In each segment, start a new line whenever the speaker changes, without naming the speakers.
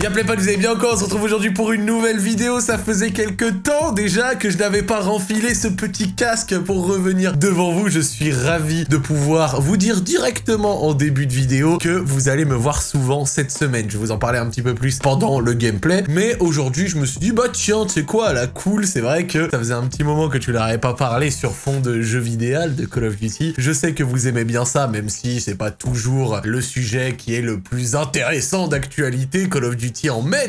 Y'a pas, vous allez bien encore, on se retrouve aujourd'hui pour une nouvelle vidéo, ça faisait quelques temps déjà que je n'avais pas renfilé ce petit casque pour revenir devant vous, je suis ravi de pouvoir vous dire directement en début de vidéo que vous allez me voir souvent cette semaine, je vais vous en parler un petit peu plus pendant le gameplay, mais aujourd'hui je me suis dit bah tiens, tu sais quoi, la cool, c'est vrai que ça faisait un petit moment que tu leur pas parlé sur fond de jeu vidéo, de Call of Duty, je sais que vous aimez bien ça, même si c'est pas toujours le sujet qui est le plus intéressant d'actualité, Call of Duty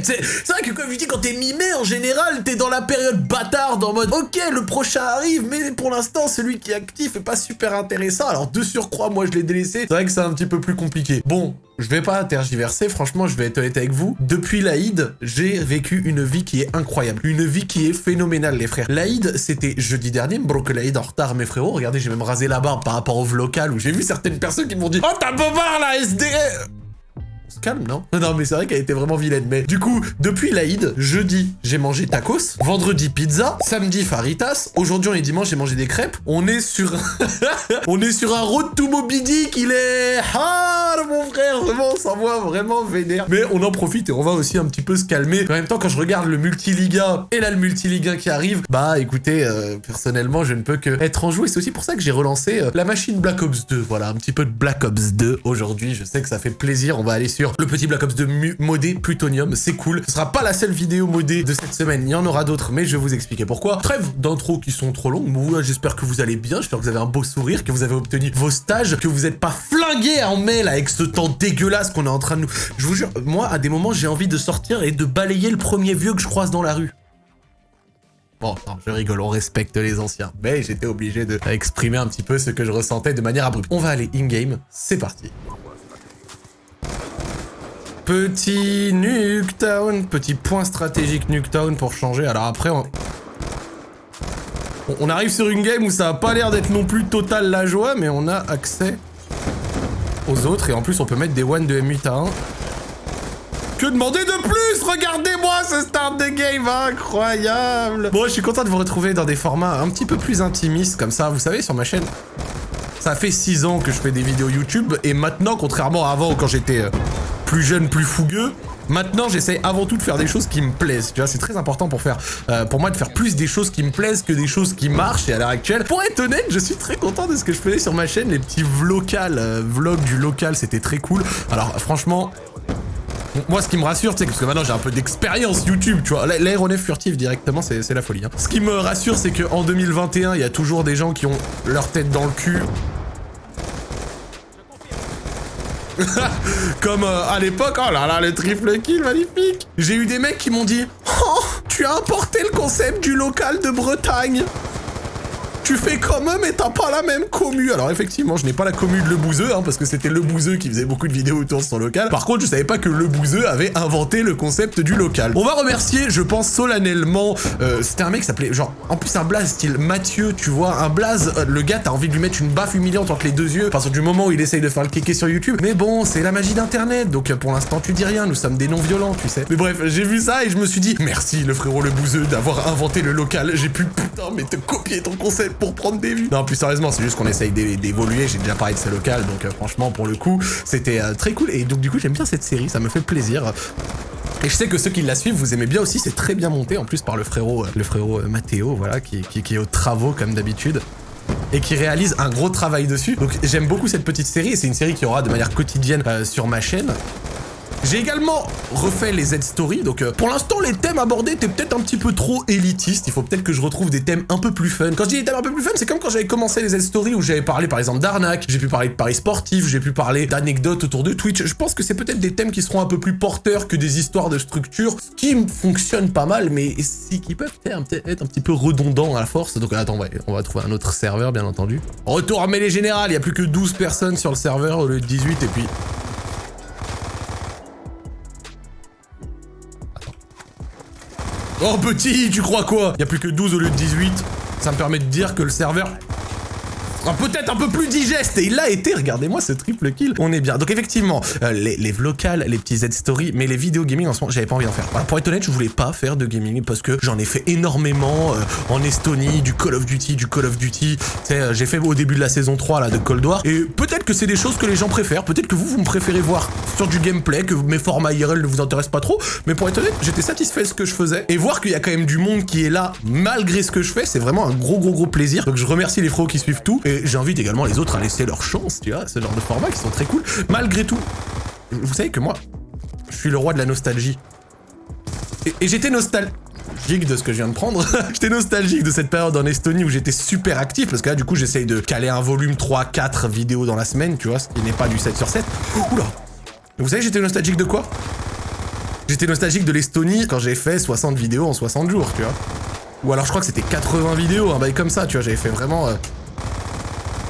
c'est vrai que comme je dis, quand t'es mi-mai, en général, t'es dans la période bâtarde, en mode, ok, le prochain arrive, mais pour l'instant, celui qui est actif est pas super intéressant, alors de surcroît, moi, je l'ai délaissé, c'est vrai que c'est un petit peu plus compliqué. Bon, je vais pas tergiverser, franchement, je vais être honnête avec vous. Depuis l'Aïd, j'ai vécu une vie qui est incroyable. Une vie qui est phénoménale, les frères. L'Aïd, c'était jeudi dernier, broke l'Aïd en retard, mes frérots. Regardez, j'ai même rasé la barbe par rapport au vlog où j'ai vu certaines personnes qui m'ont dit « Oh, t'as bobard, la SD !» calme, non Non, mais c'est vrai qu'elle était vraiment vilaine. Mais du coup, depuis l'Aïd, jeudi, j'ai mangé tacos. Vendredi, pizza. Samedi, faritas. Aujourd'hui, on est dimanche, j'ai mangé des crêpes. On est sur... on est sur un road to Moby Dick. Il est mon frère. Vraiment, on s'envoie vraiment vénère. Mais on en profite et on va aussi un petit peu se calmer. En même temps, quand je regarde le multiliga et là, le multiliga qui arrive, bah, écoutez, euh, personnellement, je ne peux que être en joue. Et c'est aussi pour ça que j'ai relancé euh, la machine Black Ops 2. Voilà, un petit peu de Black Ops 2 aujourd'hui. Je sais que ça fait plaisir. On va aller sur le petit Black Ops 2 modé Plutonium, c'est cool. Ce sera pas la seule vidéo modée de cette semaine, il y en aura d'autres, mais je vais vous expliquer pourquoi. Trêve d'intro qui sont trop longues, moi j'espère que vous allez bien, j'espère que vous avez un beau sourire, que vous avez obtenu vos stages, que vous n'êtes pas flingués en mail avec ce temps dégueulasse qu'on est en train de nous... Je vous jure, moi à des moments j'ai envie de sortir et de balayer le premier vieux que je croise dans la rue. Bon, je rigole, on respecte les anciens. Mais j'étais obligé de un petit peu ce que je ressentais de manière abrupte. On va aller in-game, c'est parti. Petit Nuketown, petit point stratégique Nuketown pour changer. Alors après, on... on arrive sur une game où ça a pas l'air d'être non plus total la joie, mais on a accès aux autres. Et en plus, on peut mettre des one de M8 à 1. Que demander de plus? Regardez-moi ce start de game incroyable Bon, je suis content de vous retrouver dans des formats un petit peu plus intimistes, comme ça. Vous savez, sur ma chaîne, ça fait 6 ans que je fais des vidéos YouTube, et maintenant, contrairement à avant, quand j'étais... Plus jeune, plus fougueux. Maintenant, j'essaie avant tout de faire des choses qui me plaisent. Tu vois, c'est très important pour faire, euh, pour moi, de faire plus des choses qui me plaisent que des choses qui marchent. Et à l'heure actuelle, pour être honnête, je suis très content de ce que je faisais sur ma chaîne. Les petits vlogs, euh, vlogs du local, c'était très cool. Alors, franchement, moi, ce qui me rassure, c'est parce que maintenant j'ai un peu d'expérience YouTube, tu vois. L'aéronef furtif directement, c'est la folie. Hein. Ce qui me rassure, c'est qu'en 2021, il y a toujours des gens qui ont leur tête dans le cul Comme euh, à l'époque, oh là là, le triple kill, magnifique J'ai eu des mecs qui m'ont dit « Oh, tu as importé le concept du local de Bretagne !» Tu fais comme eux, mais t'as pas la même commu. Alors effectivement, je n'ai pas la commu de Le Bouzeux, hein, parce que c'était Le Bouzeux qui faisait beaucoup de vidéos autour de son local. Par contre, je savais pas que Le Bouzeux avait inventé le concept du local. On va remercier, je pense solennellement, euh, c'était un mec qui s'appelait, genre, en plus un blaze style Mathieu, tu vois, un blaze, euh, le gars, t'as envie de lui mettre une baffe humiliante entre les deux yeux, parce que du moment où il essaye de faire le kéké sur YouTube. Mais bon, c'est la magie d'internet, donc euh, pour l'instant, tu dis rien, nous sommes des non-violents, tu sais. Mais bref, j'ai vu ça et je me suis dit, merci le frérot Le Bouzeux d'avoir inventé le local, j'ai pu, putain, mais te copier ton concept pour prendre des vues. Non, plus sérieusement, c'est juste qu'on essaye d'évoluer. J'ai déjà parlé de ce local, donc euh, franchement, pour le coup, c'était euh, très cool. Et donc, du coup, j'aime bien cette série, ça me fait plaisir. Et je sais que ceux qui la suivent, vous aimez bien aussi, c'est très bien monté, en plus par le frérot, euh, le frérot Mathéo, voilà, qui, qui est aux travaux comme d'habitude et qui réalise un gros travail dessus. Donc j'aime beaucoup cette petite série et c'est une série qui aura de manière quotidienne sur ma chaîne. J'ai également refait les Z-Story, donc euh, pour l'instant les thèmes abordés étaient peut-être un petit peu trop élitistes, il faut peut-être que je retrouve des thèmes un peu plus fun. Quand je dis des thèmes un peu plus fun, c'est comme quand j'avais commencé les Z-Story où j'avais parlé par exemple d'arnaque, j'ai pu parler de paris sportifs, j'ai pu parler d'anecdotes autour de Twitch. Je pense que c'est peut-être des thèmes qui seront un peu plus porteurs que des histoires de structure, ce qui fonctionne pas mal, mais qui peuvent être un petit peu redondants à la force. Donc attends, on va, trouver un autre serveur bien entendu. Retour à mêlée générale, il y a plus que 12 personnes sur le serveur au lieu de 18 et puis Oh petit, tu crois quoi? Il a plus que 12 au lieu de 18. Ça me permet de dire que le serveur peut-être un peu plus digeste. Et il l'a été, regardez-moi ce triple kill. On est bien. Donc effectivement, euh, les, les les petits Z-story, mais les vidéos gaming en ce moment, j'avais pas envie d'en faire. pour être honnête, je voulais pas faire de gaming parce que j'en ai fait énormément euh, en Estonie, du Call of Duty, du Call of Duty. Euh, j'ai fait au début de la saison 3 là de Cold War. Et peut-être que c'est des choses que les gens préfèrent. Peut-être que vous, vous me préférez voir sur du gameplay, que mes formats IRL ne vous intéressent pas trop. Mais pour être honnête, j'étais satisfait de ce que je faisais. Et voir qu'il y a quand même du monde qui est là malgré ce que je fais, c'est vraiment un gros gros gros plaisir. Donc je remercie les fros qui suivent tout. Et j'invite également les autres à laisser leur chance, tu vois, ce genre de formats qui sont très cool. Malgré tout, vous savez que moi, je suis le roi de la nostalgie. Et, j'étais nostalgique de ce que je viens de prendre. j'étais nostalgique de cette période en Estonie où j'étais super actif, parce que là, du coup, j'essaye de caler un volume 3-4 vidéos dans la semaine, tu vois, ce qui n'est pas du 7 sur 7. Oula Vous savez, j'étais nostalgique de quoi? J'étais nostalgique de l'Estonie quand j'ai fait 60 vidéos en 60 jours, tu vois. Ou alors je crois que c'était 80 vidéos, un bail comme ça, tu vois, j'avais fait vraiment... Euh,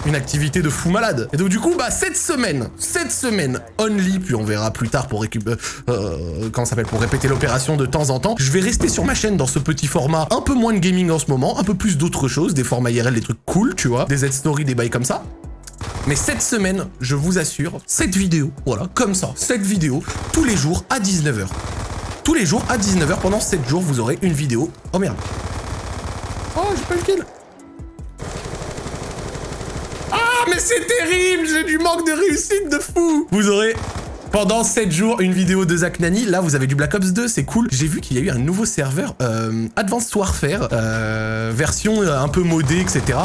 une activité de fou malade. Et donc du coup, bah cette semaine, cette semaine, only, puis on verra plus tard pour récupérer, euh, euh, comment s'appelle, pour répéter l'opération de temps en temps, je vais rester sur ma chaîne dans ce petit format, un peu moins de gaming en ce moment, un peu plus d'autres choses, des formats IRL, des trucs cool, tu vois, des Z-story, des bails comme ça. Mais cette semaine, je vous assure, cette vidéo, voilà, comme ça, cette vidéo, tous les jours à 19h. Tous les jours à 19h, pendant 7 jours, vous aurez une vidéo. Oh merde. Oh, j'ai pas le kill. Mais c'est terrible J'ai du manque de réussite de fou Vous aurez pendant 7 jours une vidéo de Zach Nani. Là, vous avez du Black Ops 2, c'est cool. J'ai vu qu'il y a eu un nouveau serveur, euh, Advanced Warfare, euh, version euh, un peu modée, etc.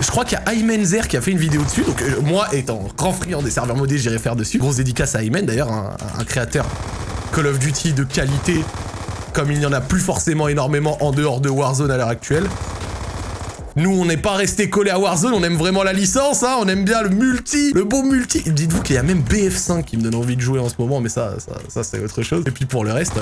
Je crois qu'il y a Aymenzer qui a fait une vidéo dessus. Donc moi, étant grand friand des serveurs modés, j'irai faire dessus. Grosse dédicace à Aymen, d'ailleurs, un, un créateur Call of Duty de qualité, comme il n'y en a plus forcément énormément en dehors de Warzone à l'heure actuelle. Nous, on n'est pas resté collé à Warzone, on aime vraiment la licence, hein, on aime bien le multi, le bon multi. Dites-vous qu'il y a même BF5 qui me donne envie de jouer en ce moment, mais ça, ça, ça c'est autre chose. Et puis pour le reste...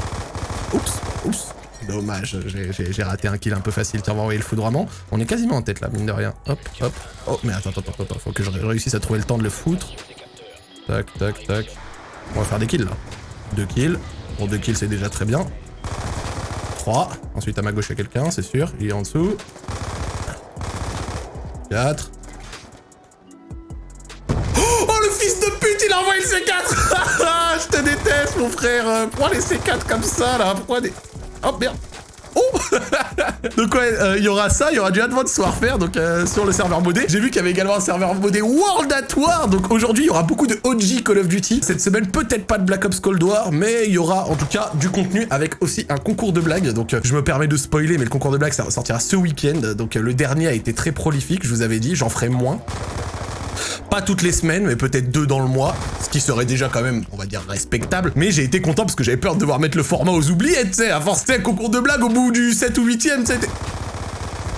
Oups, oups. Dommage, j'ai raté un kill un peu facile. Tiens, on va envoyer le foudroiement. On est quasiment en tête là, mine de rien. Hop, hop. Oh, mais attends, attends, attends, attends. Faut que je réussisse à trouver le temps de le foutre. Tac, tac, tac. On va faire des kills là. Deux kills. Bon, deux kills, c'est déjà très bien. Trois. Ensuite, à ma gauche, il y a quelqu'un, c'est sûr. Il est en dessous. 4. Oh, le fils de pute, il a envoyé le C4 Je te déteste, mon frère. Pourquoi les C4 comme ça, là. Pourquoi des... Oh, merde Oh Donc ouais, euh, il y aura ça, il y aura du Advanced Warfare, donc euh, sur le serveur modé. J'ai vu qu'il y avait également un serveur modé World at War, donc aujourd'hui il y aura beaucoup de OG Call of Duty. Cette semaine, peut-être pas de Black Ops Cold War, mais il y aura en tout cas du contenu avec aussi un concours de blagues. Donc euh, je me permets de spoiler, mais le concours de blagues ça sortira ce week-end. Donc le dernier a été très prolifique, je vous avais dit, j'en ferai moins. Pas toutes les semaines, mais peut-être deux dans le mois, ce qui serait déjà quand même, on va dire, respectable. Mais j'ai été content parce que j'avais peur de devoir mettre le format aux oubliettes, tu sais, à force, un concours de blagues au bout du 7 ou 8ème, tu.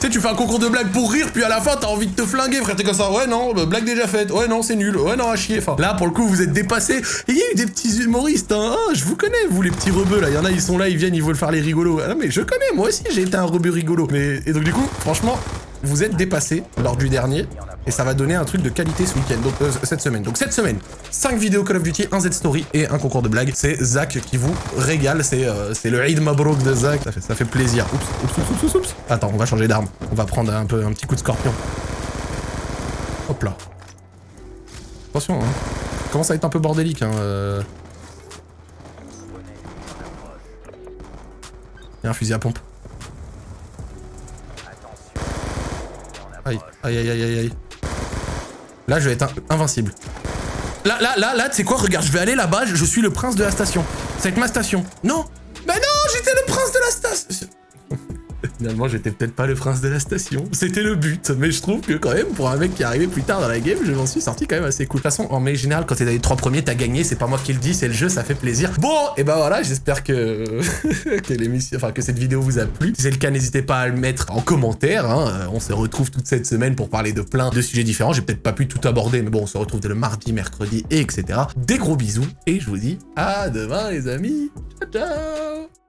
Tu sais, tu fais un concours de blagues pour rire, puis à la fin, t'as envie de te flinguer, frère. T'es comme ça, ouais, non, bah, blague déjà faite. Ouais, non, c'est nul. Ouais, non, à chier. Enfin, là, pour le coup, vous êtes dépassés. Il y a eu des petits humoristes, hein. Ah, je vous connais, vous, les petits rebeux, là. Il y en a, ils sont là, ils viennent, ils veulent faire les rigolos. Ah, mais je connais, moi aussi, j'ai été un rebeu rigolo. Mais, et donc, du coup, franchement, vous êtes dépassés lors du dernier et ça va donner un truc de qualité ce week-end, euh, cette semaine. Donc cette semaine, 5 vidéos Call of Duty, un Z-Story et un concours de blagues. C'est Zach qui vous régale, c'est euh, le Eid Mabrouk de Zach, ça fait, ça plaisir. Oups, oups, oups, oups, oups. Attends, on va changer d'arme. On va prendre un peu un petit coup de scorpion. Hop là. Attention, hein. Commence à être un peu bordélique, hein. Euh... Un fusil à pompe. Aïe, aïe, aïe, aïe, aïe. Là, je vais être invincible. Là, là, là, là, tu sais quoi Regarde, je vais aller là-bas, je suis le prince de la station. C'est ma station. Non Mais non, j'étais le prince de la station Finalement, j'étais peut-être pas le prince de la station. C'était le but. Mais je trouve que quand même, pour un mec qui est arrivé plus tard dans la game, je m'en suis sorti quand même assez cool. De toute façon, en général, général, quand t'es dans les trois premiers, t'as gagné. C'est pas moi qui le dis, c'est le jeu, ça fait plaisir. Bon, et ben voilà, j'espère que... que l'émission, enfin, que cette vidéo vous a plu. Si c'est le cas, n'hésitez pas à le mettre en commentaire. Hein. Euh, on se retrouve toute cette semaine pour parler de plein de sujets différents. J'ai peut-être pas pu tout aborder, mais bon, on se retrouve dès le mardi, mercredi, etc. Des gros bisous. Et je vous dis à demain, les amis. Ciao, ciao